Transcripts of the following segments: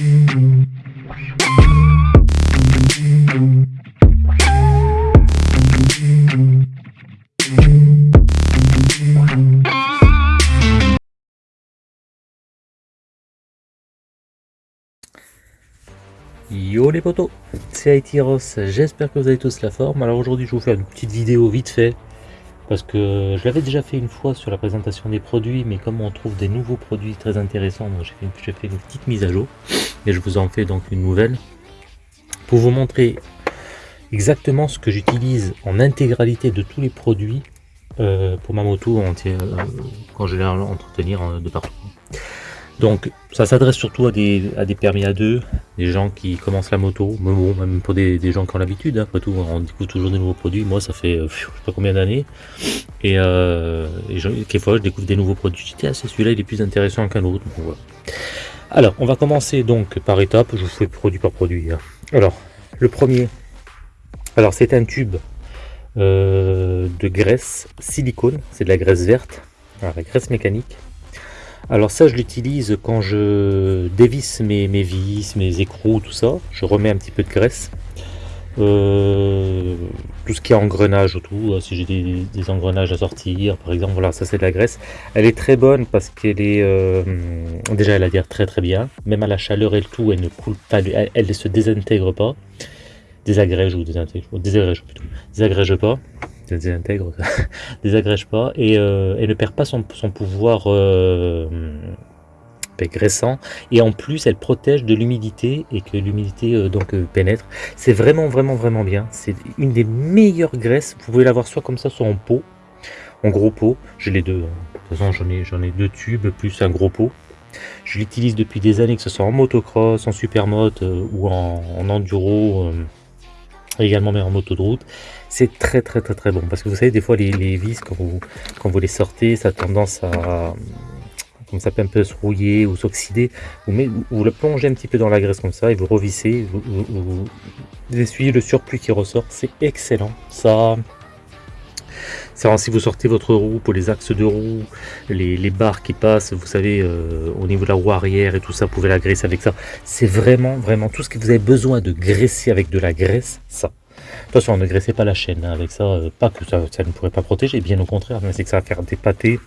Yo les potos, c'est Aitiros, j'espère que vous avez tous la forme. Alors aujourd'hui je vais vous faire une petite vidéo vite fait parce que je l'avais déjà fait une fois sur la présentation des produits mais comme on trouve des nouveaux produits très intéressants, j'ai fait, fait, une petite mise à jour et je vous en fais donc une nouvelle. Pour vous montrer exactement ce que j'utilise en intégralité de tous les produits euh, pour ma moto quand je vais l'entretenir de partout. Donc ça s'adresse surtout à des, à des permis à deux, des gens qui commencent la moto, même pour des, gens qui ont l'habitude, hein. après tout on découvre toujours des nouveaux produits, moi ça fait euh, je sais pas combien d'années, et, euh, quelquefois je découvre des nouveaux produits, je dis ah, celui-là il est plus intéressant qu'un autre, Alors on va commencer donc par étapes, je vous fais produit par produit. Hein. Alors le premier, alors c'est un tube euh, de graisse silicone, c'est de la graisse verte, la graisse mécanique, alors ça, je l'utilise quand je dévisse mes, vis, mes écrous, tout ça. Je remets un petit peu de graisse. Euh, tout ce qui est engrenage autour, euh, si j'ai des, engrenages à sortir, par exemple, voilà, ça c'est de la graisse. Elle est très bonne parce qu'elle est, euh, déjà elle adhère très très bien, même à la chaleur et le tout, elle ne coule pas, elle, ne se désintègre pas, désagrège ou désagrège, désagrège plutôt, désagrège pas. Désintègre, désagrège pas et euh, elle ne perd pas son, pouvoir euh, graissant et en plus elle protège de l'humidité et que l'humidité euh, donc pénètre. C'est vraiment vraiment vraiment bien. C'est une des meilleures graisses. Vous pouvez l'avoir soit comme ça, soit en pot, en gros pot. J'ai les deux. Hein. De toute façon j'en ai j'en ai deux tubes plus un gros pot. Je l'utilise depuis des années, que ce soit en motocross, en supermoto ou en, en enduro également mais en moto de route. C'est très très très très bon parce que vous savez des fois les, vis quand vous, quand vous les sortez ça a tendance à comme ça peut un peu se rouiller ou s'oxyder. Vous, vous, le plongez un petit peu dans la graisse comme ça et vous revissez, vous, vous, essuyez le surplus qui ressort, c'est excellent. Ça, si vous sortez votre roue pour les axes de roue, les, barres qui passent, vous savez, euh, au niveau de la roue arrière et tout ça, vous pouvez la graisser avec ça. C'est vraiment, vraiment tout ce que vous avez besoin de graisser avec de la graisse, ça. Attention, ne graissez pas la chaîne hein, avec ça, euh, pas que ça, ne pourrait pas protéger, bien au contraire, mais c'est que ça va faire des pâtés,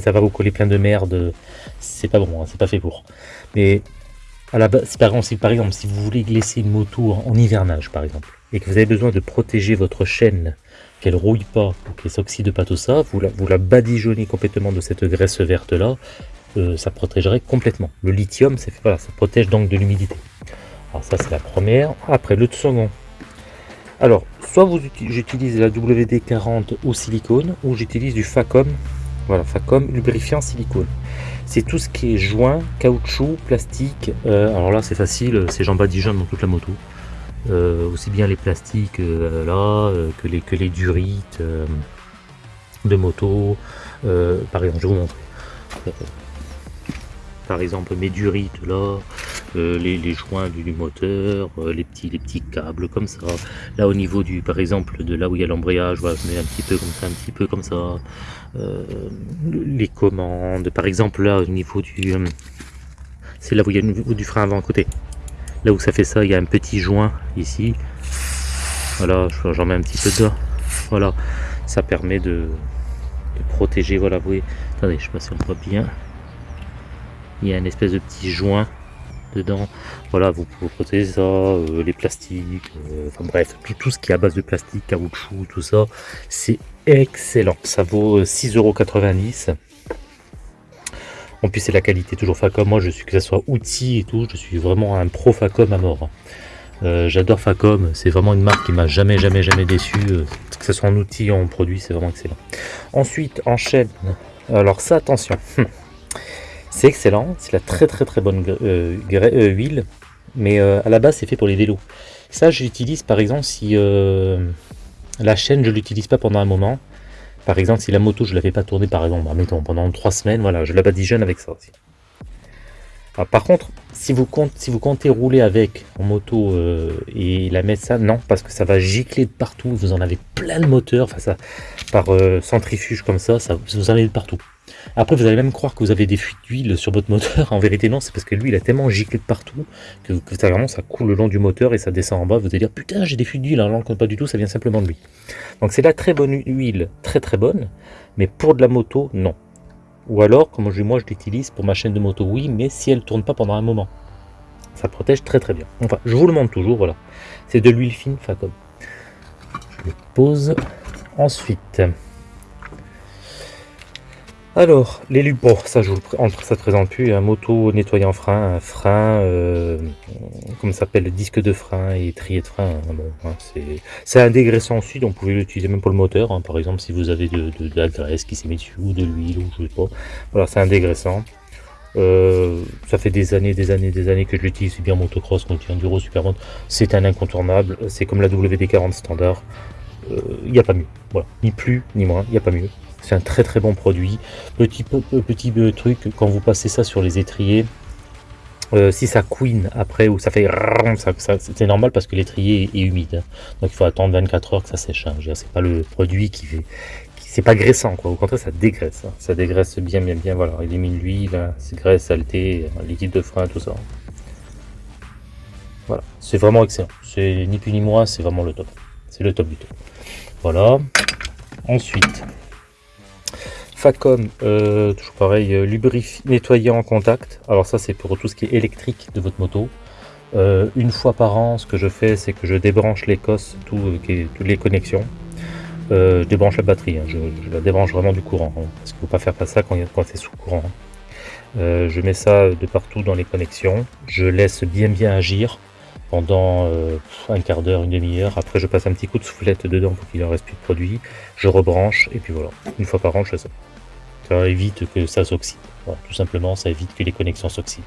ça va vous coller plein de merde, c'est pas bon, hein, c'est pas fait pour. Mais à la base, par exemple, si, par exemple, si vous voulez glisser une moto en, hivernage, par exemple, et que vous avez besoin de protéger votre chaîne, qu'elle rouille pas, qu'elle s'oxyde pas tout ça, vous la, badigeonnez complètement de cette graisse verte là, euh, ça protégerait complètement. Le lithium, c'est voilà, ça protège donc de l'humidité. Alors ça c'est la première. Après le second, alors, soit j'utilise la WD-40 au silicone, ou j'utilise du Facom, voilà, Facom lubrifiant silicone. C'est tout ce qui est joint, caoutchouc, plastique. Euh, alors là, c'est facile, c'est j'en badigeonne dans toute la moto. Euh, aussi bien les plastiques euh, là, que, les, que les durites de moto. par exemple, je vous montrer par exemple mes durites là, euh, les, joints du, moteur, euh, les petits les petits câbles comme ça. Là au niveau du par exemple de là où il y a l'embrayage, voilà, je mets un petit peu comme ça, un petit peu comme ça. Euh, les commandes, par exemple là au niveau du c'est là où il y a du frein avant côté. Là où ça fait ça, il y a un petit joint ici. Voilà, j'en mets un petit peu dedans. Voilà, ça permet de, de protéger. Voilà, vous voyez. Attendez, je sais pas si on voit bien il y a une espèce de petit joint dedans. Voilà vous pouvez protéger ça euh, les plastiques euh, enfin bref tout, tout ce qui est à base de plastique caoutchouc tout ça c'est excellent. Ça vaut 6,90€ euh, en plus c'est la qualité toujours Facom. Moi je suis que ce soit outil et tout je suis vraiment un pro Facom à mort. J'adore Facom. C'est vraiment une marque qui m'a jamais jamais jamais déçu. Que ce soit en outil ou en produit c'est vraiment excellent. Ensuite en chaîne. Alors ça attention C'est excellent, c'est la très très très bonne euh, euh, huile, mais euh, à la base c'est fait pour les vélos. Ça j'utilise par exemple si la chaîne je l'utilise pas pendant un moment. Par exemple si la moto je la fais pas tourner par exemple, mettons pendant trois semaines, voilà, je la badigeonne avec ça aussi. par contre, si vous, comptez, si vous comptez rouler avec en moto et la mettre ça, non, parce que ça va gicler de partout, vous en avez plein de moteurs, enfin ça, par centrifuge comme ça, ça vous en avez de partout. Après, vous allez même croire que vous avez des fuites d'huile sur votre moteur. En vérité, non, c'est parce que lui, il a tellement giclé de partout que, ça, vraiment, ça coule le long du moteur et ça descend en bas. Vous allez dire, putain, j'ai des fuites d'huile. Alors que pas du tout, ça vient simplement de lui. Donc, c'est la très bonne huile, très très bonne. Mais pour de la moto, non. Ou alors, comme moi, je l'utilise pour ma chaîne de moto, oui, mais si elle tourne pas pendant un moment. Ça protège très très bien. Enfin, je vous le montre toujours, voilà. C'est de l'huile fine Facom. Je le pose. Ensuite, alors, les bon, ça je vous entre ça te présente plus, un moto nettoyant frein, un frein, euh, comme ça s'appelle, disque de frein et trier de frein. Hein, hein, c'est un dégraissant aussi, donc vous pouvez l'utiliser même pour le moteur, hein. par exemple si vous avez de, graisse qui s'est mise dessus, ou de l'huile, ou je sais pas. Voilà, c'est un dégraissant. Euh, ça fait des années, des années, des années que je l'utilise, c'est bien motocross, contre enduro, supermode. C'est un incontournable, c'est comme la WD-40 standard. Il euh, n'y a pas mieux, voilà, ni plus ni moins, il n'y a pas mieux. C'est un très très bon produit. Petit, petit truc, quand vous passez ça sur les étriers, euh, si ça couine après ou ça fait c'est normal parce que l'étrier est, humide. Donc il faut attendre 24 heures que ça sèche. Hein. C'est pas le produit qui fait. C'est pas graissant quoi. Au contraire, ça dégraisse. Ça dégraisse bien, bien, bien. Voilà, il élimine l'huile, c'est graisse, saleté, liquide de frein, tout ça. Voilà, c'est vraiment excellent. C'est ni plus ni moins, c'est vraiment le top. C'est le top du top. Voilà. Ensuite, Facom, euh, toujours pareil, euh, lubrifier, nettoyer en contact. Alors ça c'est pour tout ce qui est électrique de votre moto. Euh, une fois par an, ce que je fais, c'est que je débranche les cosses, tout, toutes les connexions. je débranche la batterie, hein. je, la débranche vraiment du courant, hein, parce qu'il ne faut pas faire ça quand, c'est sous courant. Hein. je mets ça de partout dans les connexions, je laisse bien bien agir pendant un quart d'heure, une demi-heure. Après, je passe un petit coup de soufflette dedans pour qu'il ne reste plus de produit. Je rebranche et puis voilà. Une fois par an, je fais ça. Ça évite que ça s'oxyde. tout simplement, ça évite que les connexions s'oxydent.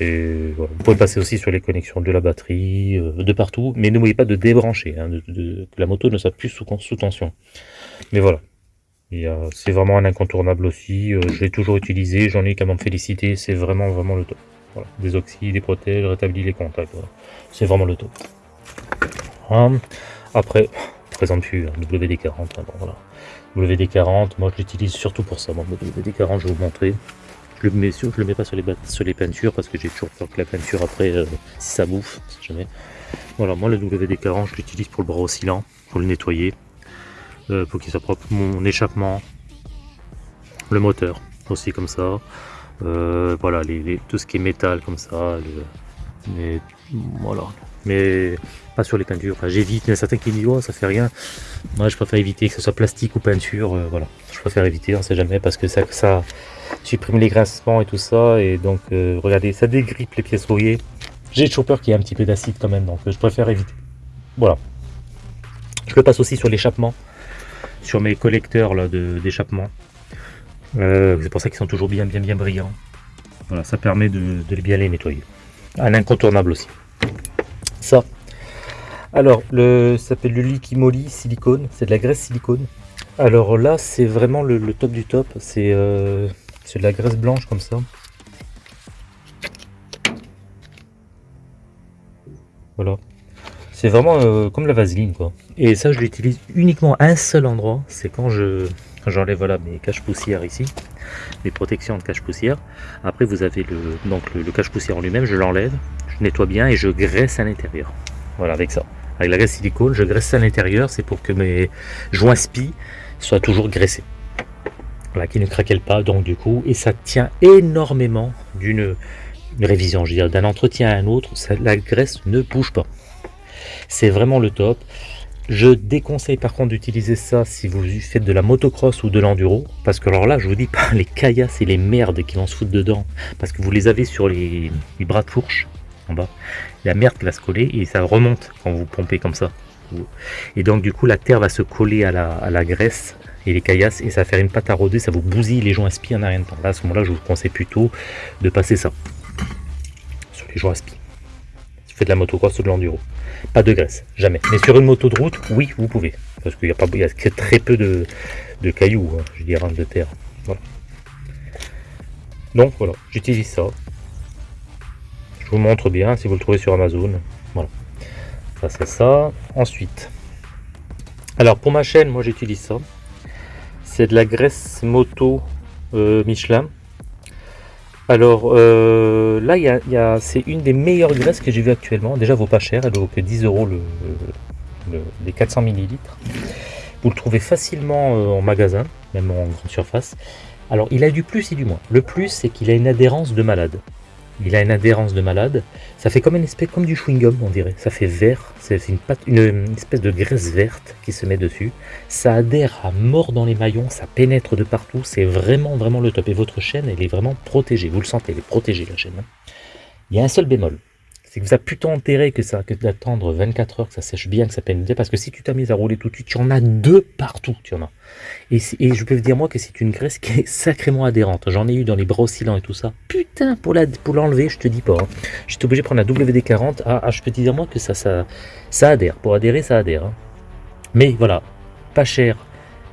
Vous pouvez passer aussi sur les connexions de la batterie, euh, de partout, mais n'oubliez pas de débrancher, hein, que la moto ne soit plus sous, tension. Mais voilà, c'est vraiment un incontournable aussi, euh, je l'ai toujours utilisé, j'en ai qu'à m'en féliciter, c'est vraiment vraiment le top. Voilà. Des oxydes, des protège, rétablit les contacts, c'est vraiment le top. Hein. Après, présente plus, hein, WD-40, hein, voilà. WD-40, moi je l'utilise surtout pour ça. Bon, WD-40, je vais vous montrer. Je le mets sur, je le mets pas sur les, peintures parce que j'ai toujours peur que la peinture après, euh, ça bouffe, jamais. Voilà, moi le WD-40, je l'utilise pour le bras oscillant, pour le nettoyer, euh, pour qu'il soit propre. Mon échappement, le moteur aussi comme ça. Euh, voilà, tout ce qui est métal comme ça. mais voilà, mais pas sur les peintures. J'évite, il y a certains qui disent oh, ça fait rien. Moi, je préfère éviter que ce soit plastique ou peinture. Euh, voilà, je préfère éviter, on sait jamais, parce que ça, supprime les grincements et tout ça. Et donc, euh, regardez, ça dégrippe les pièces rouillées. J'ai peur qu'il y ait un petit peu d'acide quand même, donc euh, je préfère éviter. Voilà. Je le passe aussi sur l'échappement, sur mes collecteurs d'échappement. c'est pour ça qu'ils sont toujours bien, bien, bien brillants. Voilà, ça permet de, de bien les nettoyer. Un incontournable aussi. Alors, le, ça s'appelle le Liquimoli silicone, c'est de la graisse silicone. Alors là, c'est vraiment le, top du top, euh, c'est de la graisse blanche comme ça. Voilà. C'est vraiment euh, comme la vaseline quoi. Et ça, je l'utilise uniquement à un seul endroit, c'est quand je j'enlève voilà mes caches poussières ici, mes protections de cache poussière. Après, vous avez le donc le, le cache poussière en lui-même, je l'enlève, je nettoie bien et je graisse à l'intérieur. Voilà, avec ça. Avec la graisse silicone, je graisse à l'intérieur, c'est pour que mes joints spi soient toujours graissés. Voilà, qui ne craquent pas, donc du coup, et ça tient énormément d'une révision, je veux d'un entretien à un autre, la graisse ne bouge pas. C'est vraiment le top. Je déconseille par contre d'utiliser ça si vous faites de la motocross ou de l'enduro, parce que alors là, je vous dis pas les caillasses et les merdes qui vont se foutre dedans, parce que vous les avez sur les bras de fourche, en bas. La merde va se coller et ça remonte quand vous pompez comme ça. Et donc du coup la terre va se coller à la, graisse et les caillasses et ça va faire une pâte à rôder, ça vous bousille les joints spi en rien de temps. Là à ce moment-là je vous conseille plutôt de passer ça sur les joints spi. Si vous faites de la motocross ou de l'enduro. Pas de graisse, jamais. Mais sur une moto de route, oui vous pouvez. Parce qu'il y a, pas, très peu de, cailloux, hein, je dirais, de terre. Donc voilà, j'utilise ça. Je vous montre bien si vous le trouvez sur Amazon. Voilà. Ça c'est ça. Ensuite. Alors pour ma chaîne, moi j'utilise ça. C'est de la graisse moto euh, Michelin. Alors euh, là, c'est une des meilleures graisses que j'ai vu actuellement. Déjà, elle vaut pas cher, elle vaut que 10 euros le, les 400 millilitres. Vous le trouvez facilement en magasin, même en grande surface. Alors, il a du plus et du moins. Le plus, c'est qu'il a une adhérence de malade. Il a une adhérence de malade. Ça fait comme une espèce, comme du chewing-gum, on dirait. Ça fait vert. C'est une, espèce de graisse verte qui se met dessus. Ça adhère à mort dans les maillons. Ça pénètre de partout. C'est vraiment, vraiment le top. Et votre chaîne, elle est vraiment protégée. Vous le sentez, elle est protégée, la chaîne. Hein. Il y a un seul bémol c'est que ça plutôt enterré que ça que d'attendre 24 heures que ça sèche bien, que ça peine parce que si tu t'amuses à rouler tout de suite, tu en as deux partout, tu en as. Et, je peux vous dire moi que c'est une graisse qui est sacrément adhérente. J'en ai eu dans les bras oscillants et tout ça. Putain, pour la pour l'enlever, je te dis pas. Hein. J'étais obligé de prendre la WD-40. Ah, ah, je peux te dire moi que ça, ça, ça adhère. Pour adhérer, ça adhère. Hein. Mais voilà, pas cher,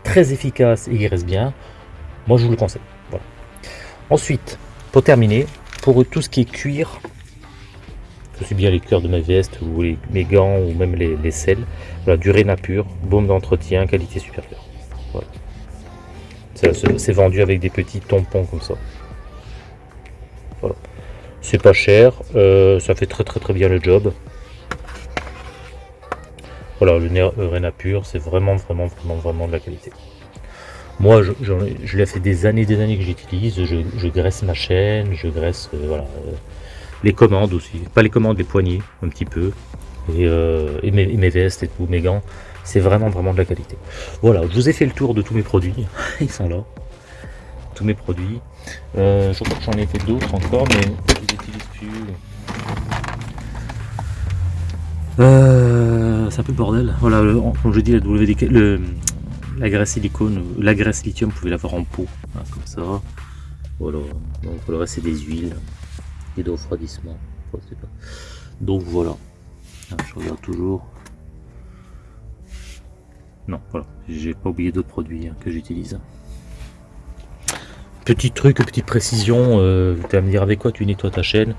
très efficace et il reste bien. Moi, je vous le conseille. Ensuite, pour terminer, pour tout ce qui est cuir, aussi bien les cœurs de ma veste ou les, mes gants ou même les, les selles. Voilà, du Réna pur, baume d'entretien, qualité supérieure. Voilà. C'est vendu avec des petits tampons comme ça. Voilà. C'est pas cher, euh, ça fait très très très bien le job. Voilà, le euh, Réna pur, c'est vraiment vraiment vraiment vraiment de la qualité. Moi, je, l'ai fait des années des années que j'utilise. Je, graisse ma chaîne, je graisse euh, voilà, les commandes aussi, pas les commandes, les poignées un petit peu, et, euh, mes, vestes et tout, mes gants, c'est vraiment vraiment de la qualité. Voilà, je vous ai fait le tour de tous mes produits, ils sont là, tous mes produits. Euh, je crois que j'en ai fait d'autres encore, mais je les plus. Euh, c'est un peu bordel. Voilà, comme je dis, la WD, le, la graisse silicone, la graisse lithium, vous pouvez l'avoir en pot, hein, comme ça. Voilà, donc le reste c'est des huiles et de refroidissement. Donc voilà, ah, je regarde toujours. Non, voilà, j'ai pas oublié d'autres produits hein, que j'utilise. Petit truc, petite précision, euh, tu vas me dire avec quoi tu nettoies ta chaîne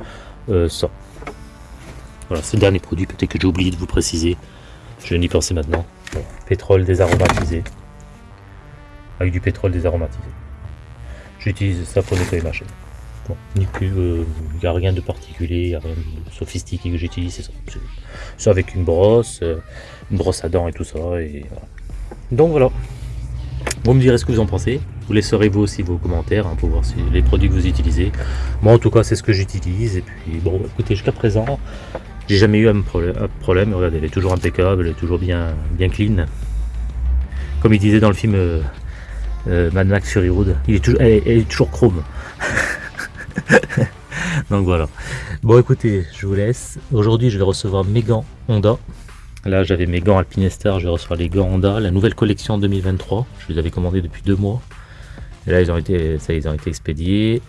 euh, Ça. Voilà, c'est le dernier produit, peut-être que j'ai oublié de vous préciser. Je n'y pensais maintenant. pétrole désaromatisé. Avec du pétrole désaromatisé. J'utilise ça pour nettoyer ma chaîne. Bon, il euh, n'y a rien de particulier, a rien de sophistiqué que j'utilise, c'est ça. C'est avec une brosse, euh, une brosse à dents et tout ça. Et Donc voilà. Vous me direz ce que vous en pensez. Vous laisserez vous aussi vos commentaires hein, pour voir les produits que vous utilisez. Moi en tout cas c'est ce que j'utilise. Et puis bon écoutez jusqu'à présent j'ai jamais eu un problème. Regardez elle est toujours impeccable, elle est toujours bien, bien clean. Comme il disait dans le film euh, Mad Max Fury Road, il elle est toujours chrome. Donc voilà. Bon écoutez, je vous laisse. Aujourd'hui je vais recevoir mes gants Honda. Là j'avais mes gants Alpinestar, je vais recevoir les gants Honda, la nouvelle collection 2023. Je les avais commandés depuis deux mois. Là ils ont été, ça, ils ont été expédiés.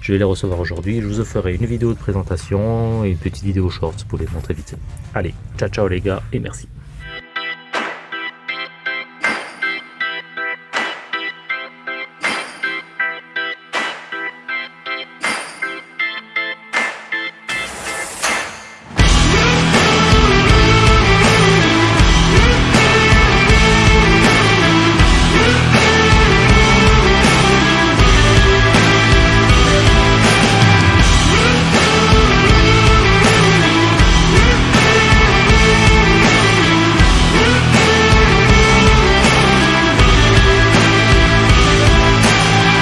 Je vais les recevoir aujourd'hui. Je vous ferai une vidéo de présentation et une petite vidéo short pour les montrer vite. Allez, ciao ciao les gars et merci.